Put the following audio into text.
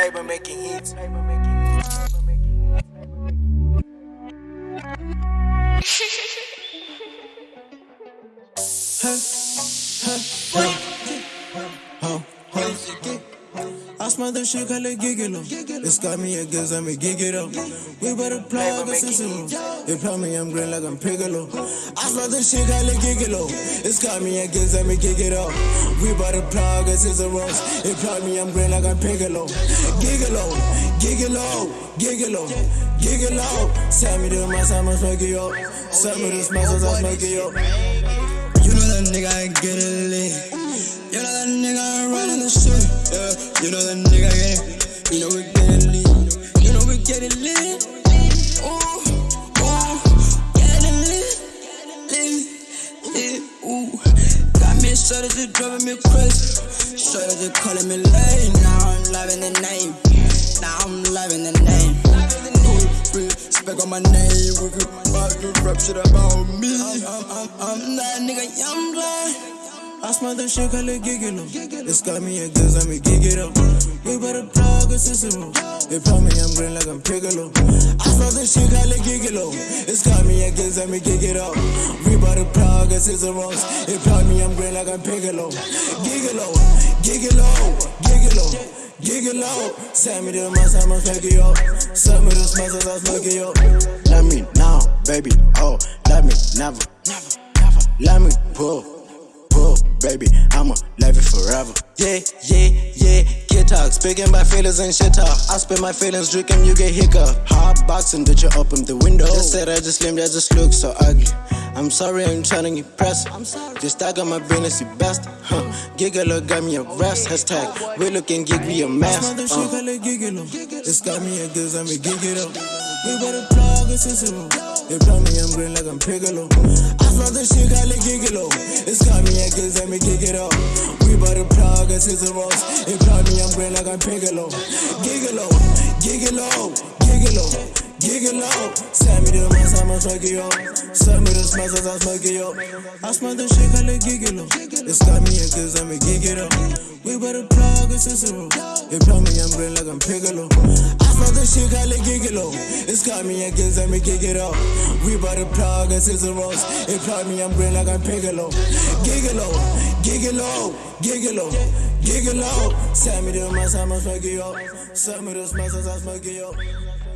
Playboy making hits. I smell the shit, call it gigolo. It's got me a gives, let me gig it up. We better plug a Cicero. They tell me I'm green like I'm Piccolo. I smell the shit, call it gigolo. It's got me a gives, let me gig it up. We better plug a Cicero. They tell me I'm green like I'm Piccolo. Gigolo, gigolo, gigolo, gigolo. Send me the mass, I'ma smoke it up. Send me the smashes, I'll smoke it up. You know that nigga ain't get it lit. You know that nigga ain't shit. Yeah, you know that nigga ain't. You know we get it lit. You know we get it lit. Ooh, ooh, get it lit, lit, lit. Ooh, got me shorty just driving me crazy. Shorty just calling me late. Now I'm loving the name. Now I'm loving the name. Spec on my name. About to rap shit about me. I'm, I'm, I'm, I'm that nigga, young blood. I smell the shit, call it gigolo. It's got me a gives, let me it up. We better plug a Cicero. They tell me I'm green like I'm Piccolo. I smell the shit, call it gigolo. It's got me a gives, let me it up. We better plug a Cicero. They tell me I'm green like I'm Piccolo. Gigolo, gigolo, gigolo. Gigolo, send me the mass, I'ma it up. Send me the smash, smoke it up. Let me now, baby, oh, let me never, never, never. Let me pull, pull, baby, I'ma love it forever. Yeah, yeah, yeah, get talk, speaking my feelings and shit talk. I spit my feelings, drinking, you get hiccup. Hot boxing, did you open the window? Just said I just slim, I just look so ugly. I'm sorry, I'm trying to impress. I'm sorry. Just I got my business, you best. Huh. Mm. Gigolo got me a rest. Hashtag, we looking gig, we a mess. I smell the shit, uh. call it gigolo. It's got me a gives, I me gig it up. We better plug a Cicero. They tell me I'm green like I'm Piccolo. I smell the shit, call it gigolo. It's got me a gives, I me gig it up. We better plug a Cicero. They tell me I'm green like I'm Piccolo. Gigolo, gigolo, gigolo. Gigolo, send me the mass, I'ma smoke it up. Send me the smashes, I'll smoke it up. I smell the shit, call it gigolo. It's got me a gives, I me gig it up. We better plug a Cicero. They tell me I'm green like I'm Piccolo. The shit, call it gigolo. It's got me a gives, I me gig it up. We better plug a Cicero. They tell me I'm green like I'm Piccolo. Gigolo, gigolo, gigolo, gigolo. Send me the mass, I'ma smoke it up. Send me the smashes, I'll smoke it up.